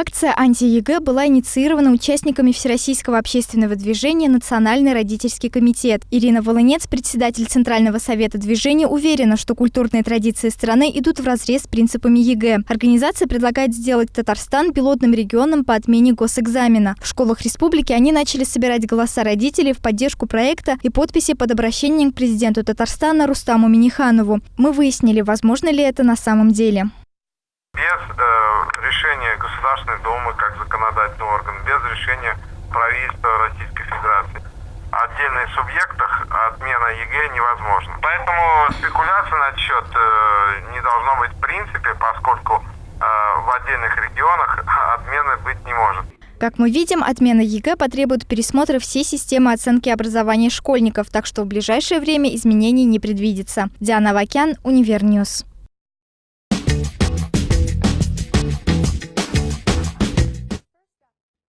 Акция «Анти-ЕГЭ» была инициирована участниками Всероссийского общественного движения «Национальный родительский комитет». Ирина Волынец, председатель Центрального совета движения, уверена, что культурные традиции страны идут вразрез с принципами ЕГЭ. Организация предлагает сделать Татарстан пилотным регионом по отмене госэкзамена. В школах республики они начали собирать голоса родителей в поддержку проекта и подписи под обращением к президенту Татарстана Рустаму Миниханову. Мы выяснили, возможно ли это на самом деле. Без э, решения Государственной Думы как законодательного органа, без решения правительства Российской Федерации отдельных субъектах отмена ЕГЭ невозможна. Поэтому спекуляция насчет э, не должно быть в принципе, поскольку э, в отдельных регионах отмены быть не может. Как мы видим, отмена ЕГЭ потребует пересмотра всей системы оценки образования школьников, так что в ближайшее время изменений не предвидится. Диана Вакян, Univer News.